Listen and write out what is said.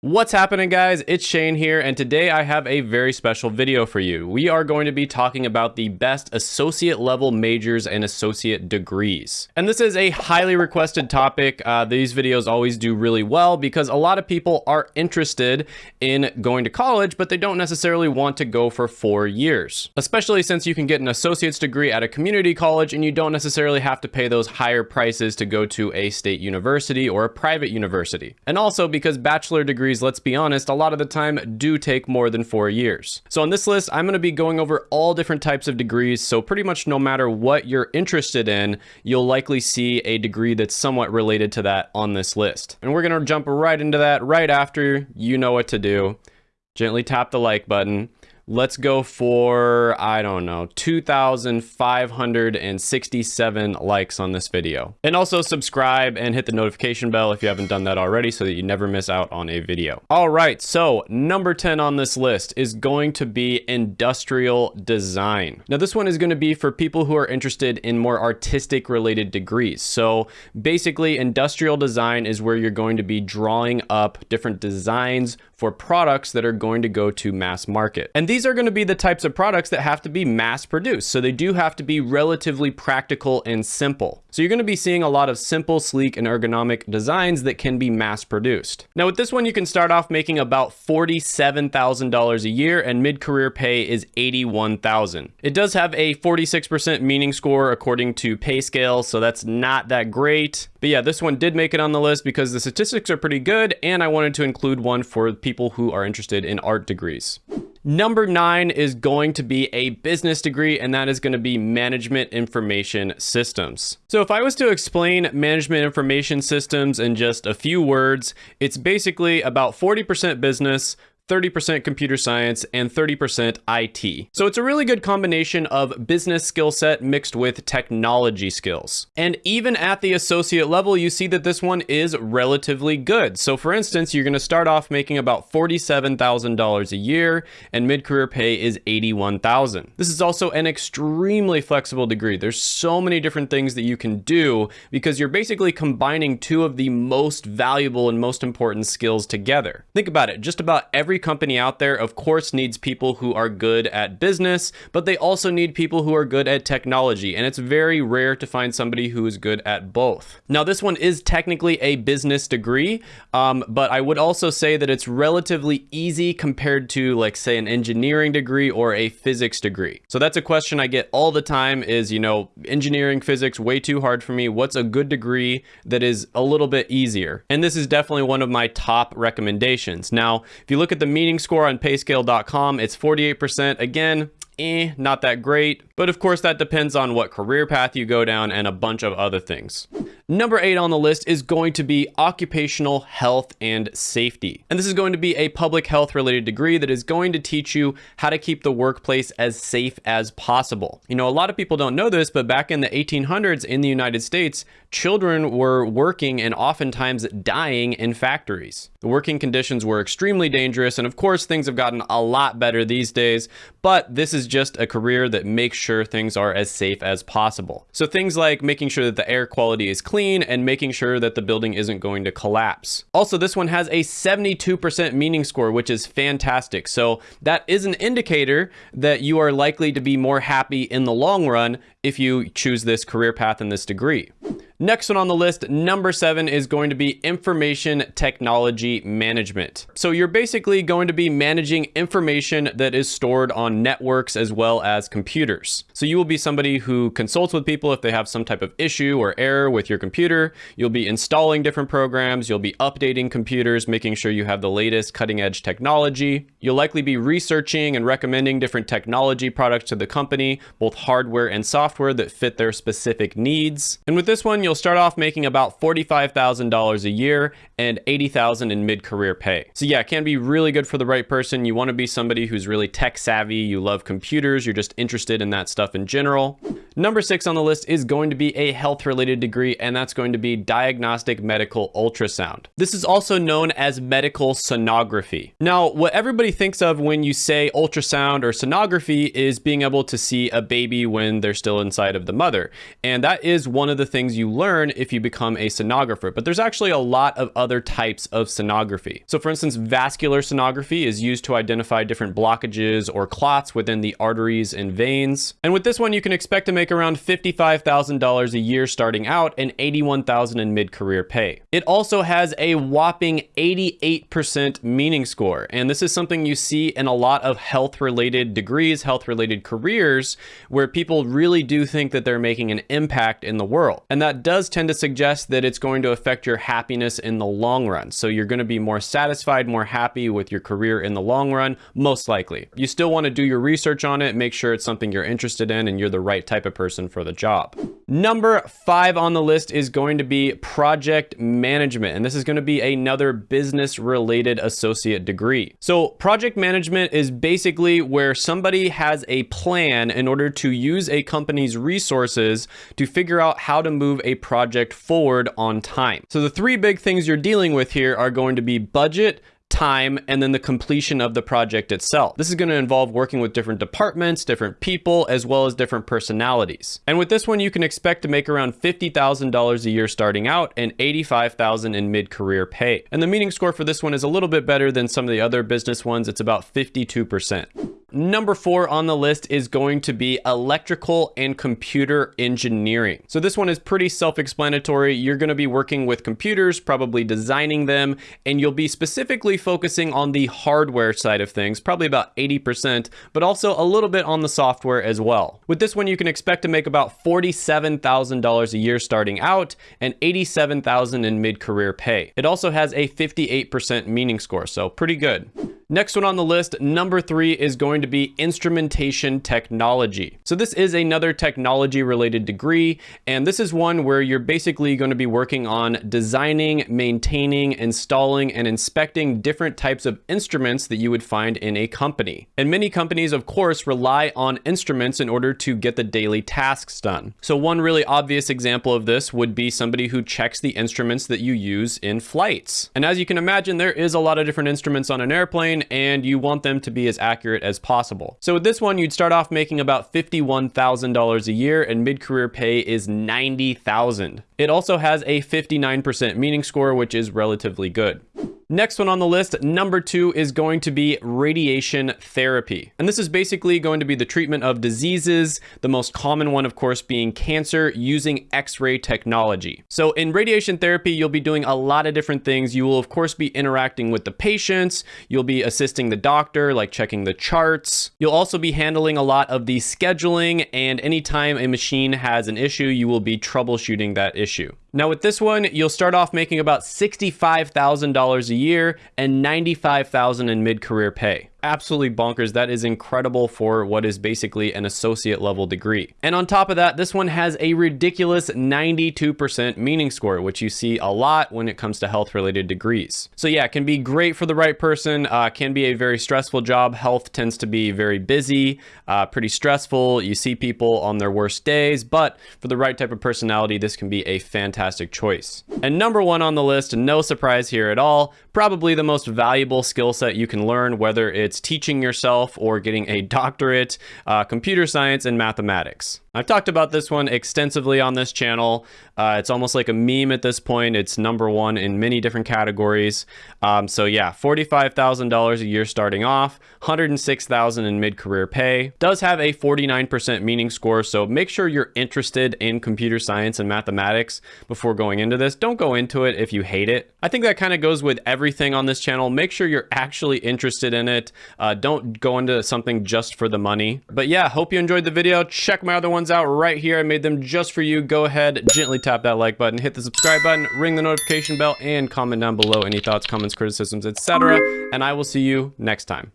What's happening guys? It's Shane here and today I have a very special video for you. We are going to be talking about the best associate level majors and associate degrees. And this is a highly requested topic. Uh, these videos always do really well because a lot of people are interested in going to college but they don't necessarily want to go for four years. Especially since you can get an associate's degree at a community college and you don't necessarily have to pay those higher prices to go to a state university or a private university. And also because bachelor degrees degrees, let's be honest, a lot of the time do take more than four years. So on this list, I'm going to be going over all different types of degrees. So pretty much no matter what you're interested in, you'll likely see a degree that's somewhat related to that on this list. And we're going to jump right into that right after you know what to do. Gently tap the like button Let's go for, I don't know, 2,567 likes on this video. And also subscribe and hit the notification bell if you haven't done that already so that you never miss out on a video. All right, so number 10 on this list is going to be industrial design. Now this one is going to be for people who are interested in more artistic related degrees. So basically industrial design is where you're going to be drawing up different designs for products that are going to go to mass market. And these are going to be the types of products that have to be mass produced. So they do have to be relatively practical and simple. So you're going to be seeing a lot of simple, sleek, and ergonomic designs that can be mass produced. Now with this one, you can start off making about $47,000 a year and mid-career pay is 81,000. It does have a 46% meaning score according to PayScale. so that's not that great. But yeah, this one did make it on the list because the statistics are pretty good and I wanted to include one for people who are interested in art degrees. Number nine is going to be a business degree, and that is going to be management information systems. So if I was to explain management information systems in just a few words, it's basically about 40% business, 30% computer science, and 30% IT. So it's a really good combination of business skill set mixed with technology skills. And even at the associate level, you see that this one is relatively good. So for instance, you're gonna start off making about $47,000 a year and mid-career pay is 81,000. This is also an extremely flexible degree. There's so many different things that you can do because you're basically combining two of the most valuable and most important skills together. Think about it, just about every company out there, of course, needs people who are good at business, but they also need people who are good at technology. And it's very rare to find somebody who is good at both. Now, this one is technically a business degree, um, but I would also say that it's relatively easy compared to like say an engineering degree or a physics degree. So that's a question I get all the time is, you know, engineering, physics, way too hard for me. What's a good degree that is a little bit easier? And this is definitely one of my top recommendations. Now, if you look at the meaning score on payscale.com, it's 48%. Again, eh, not that great. But of course, that depends on what career path you go down and a bunch of other things. Number eight on the list is going to be occupational health and safety. And this is going to be a public health related degree that is going to teach you how to keep the workplace as safe as possible. You know, a lot of people don't know this, but back in the 1800s in the United States, children were working and oftentimes dying in factories. The working conditions were extremely dangerous. And of course, things have gotten a lot better these days, but this is just a career that makes sure things are as safe as possible. So things like making sure that the air quality is clean and making sure that the building isn't going to collapse. Also, this one has a 72% meaning score, which is fantastic. So that is an indicator that you are likely to be more happy in the long run if you choose this career path and this degree. Next one on the list, number seven, is going to be information technology management. So you're basically going to be managing information that is stored on networks as well as computers. So you will be somebody who consults with people if they have some type of issue or error with your computer. You'll be installing different programs. You'll be updating computers, making sure you have the latest cutting edge technology. You'll likely be researching and recommending different technology products to the company, both hardware and software that fit their specific needs. And with this one, you'll start off making about $45,000 a year and 80,000 in mid-career pay. So yeah, it can be really good for the right person. You want to be somebody who's really tech savvy, you love computers, you're just interested in that stuff in general. Number six on the list is going to be a health related degree, and that's going to be diagnostic medical ultrasound. This is also known as medical sonography. Now, what everybody thinks of when you say ultrasound or sonography is being able to see a baby when they're still inside of the mother. And that is one of the things you learn if you become a sonographer. But there's actually a lot of other types of sonography. So for instance, vascular sonography is used to identify different blockages or clots within the arteries and veins. And with this one, you can expect to make around $55,000 a year starting out and $81,000 in mid-career pay. It also has a whopping 88% meaning score. And this is something you see in a lot of health-related degrees, health-related careers, where people really do think that they're making an impact in the world. And that does tend to suggest that it's going to affect your happiness in the long run. So you're going to be more satisfied, more happy with your career in the long run, most likely. You still want to do your research on it, make sure it's something you're interested in and you're the right type of person for the job. Number five on the list is going to be project management. And this is going to be another business related associate degree. So project management is basically where somebody has a plan in order to use a company's resources to figure out how to move a project forward on time. So the three big things you're dealing with here are going to be budget, time, and then the completion of the project itself. This is going to involve working with different departments, different people, as well as different personalities. And with this one, you can expect to make around $50,000 a year starting out and $85,000 in mid-career pay. And the meaning score for this one is a little bit better than some of the other business ones. It's about 52%. Number four on the list is going to be electrical and computer engineering. So this one is pretty self-explanatory. You're going to be working with computers, probably designing them, and you'll be specifically focusing on the hardware side of things, probably about 80%, but also a little bit on the software as well. With this one, you can expect to make about $47,000 a year starting out and $87,000 in mid-career pay. It also has a 58% meaning score, so pretty good. Next one on the list, number three, is going to be instrumentation technology. So this is another technology related degree, and this is one where you're basically going to be working on designing, maintaining, installing, and inspecting different types of instruments that you would find in a company. And many companies, of course, rely on instruments in order to get the daily tasks done. So one really obvious example of this would be somebody who checks the instruments that you use in flights. And as you can imagine, there is a lot of different instruments on an airplane, and you want them to be as accurate as possible. So with this one, you'd start off making about $51,000 a year and mid-career pay is 90,000. It also has a 59% meaning score, which is relatively good. Next one on the list, number two, is going to be radiation therapy. And this is basically going to be the treatment of diseases, the most common one, of course, being cancer using X-ray technology. So in radiation therapy, you'll be doing a lot of different things. You will, of course, be interacting with the patients. You'll be assisting the doctor, like checking the charts. You'll also be handling a lot of the scheduling, and anytime a machine has an issue, you will be troubleshooting that issue. Now with this one, you'll start off making about $65,000 a year and $95,000 in mid-career pay absolutely bonkers. That is incredible for what is basically an associate level degree. And on top of that, this one has a ridiculous 92% meaning score, which you see a lot when it comes to health related degrees. So yeah, it can be great for the right person, uh, can be a very stressful job. Health tends to be very busy, uh, pretty stressful. You see people on their worst days, but for the right type of personality, this can be a fantastic choice. And number one on the list, no surprise here at all, probably the most valuable skill set you can learn, whether it's it's teaching yourself or getting a doctorate, uh, computer science and mathematics. I've talked about this one extensively on this channel. Uh, it's almost like a meme at this point. It's number one in many different categories. Um, so yeah, $45,000 a year starting off, 106,000 in mid-career pay. Does have a 49% meaning score, so make sure you're interested in computer science and mathematics before going into this. Don't go into it if you hate it. I think that kind of goes with everything on this channel. Make sure you're actually interested in it. Uh, don't go into something just for the money. But yeah, hope you enjoyed the video. Check my other ones ones out right here. I made them just for you. Go ahead, gently tap that like button, hit the subscribe button, ring the notification bell, and comment down below any thoughts, comments, criticisms, etc. And I will see you next time.